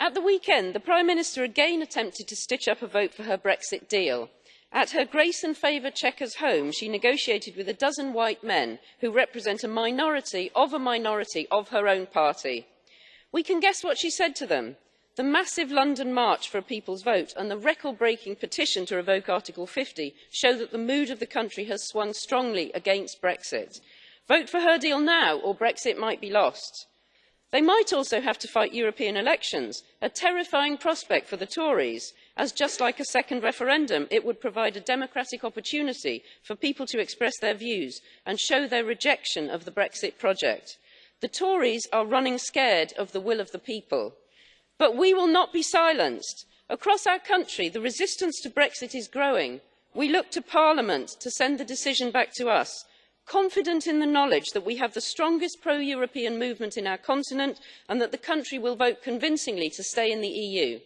At the weekend, the Prime Minister again attempted to stitch up a vote for her Brexit deal. At her Grace and Favour Chequers home, she negotiated with a dozen white men who represent a minority of a minority of her own party. We can guess what she said to them. The massive London March for a People's Vote and the record breaking petition to revoke Article 50 show that the mood of the country has swung strongly against Brexit. Vote for her deal now or Brexit might be lost. They might also have to fight European elections, a terrifying prospect for the Tories, as just like a second referendum, it would provide a democratic opportunity for people to express their views and show their rejection of the Brexit project. The Tories are running scared of the will of the people. But we will not be silenced. Across our country, the resistance to Brexit is growing. We look to Parliament to send the decision back to us confident in the knowledge that we have the strongest pro-European movement in our continent and that the country will vote convincingly to stay in the EU.